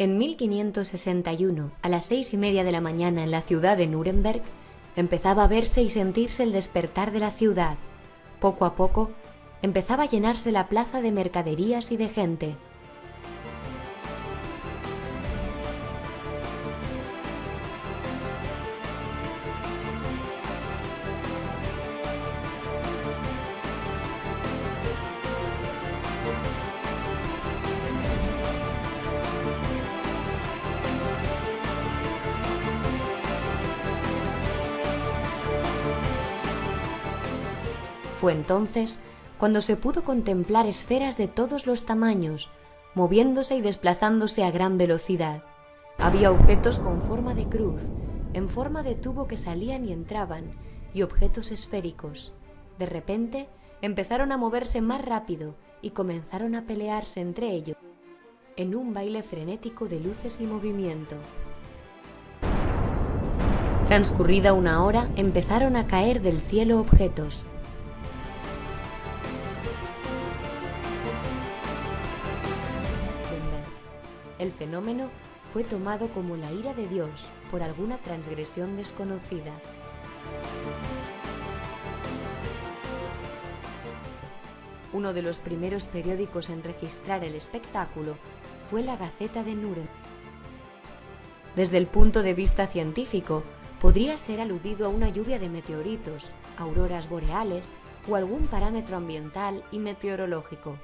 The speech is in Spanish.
En 1561, a las seis y media de la mañana en la ciudad de Nuremberg, empezaba a verse y sentirse el despertar de la ciudad. Poco a poco, empezaba a llenarse la plaza de mercaderías y de gente. Fue entonces cuando se pudo contemplar esferas de todos los tamaños, moviéndose y desplazándose a gran velocidad. Había objetos con forma de cruz, en forma de tubo que salían y entraban, y objetos esféricos. De repente empezaron a moverse más rápido y comenzaron a pelearse entre ellos, en un baile frenético de luces y movimiento. Transcurrida una hora, empezaron a caer del cielo objetos, el fenómeno fue tomado como la ira de Dios por alguna transgresión desconocida. Uno de los primeros periódicos en registrar el espectáculo fue la Gaceta de Nuremberg. Desde el punto de vista científico, podría ser aludido a una lluvia de meteoritos, auroras boreales o algún parámetro ambiental y meteorológico.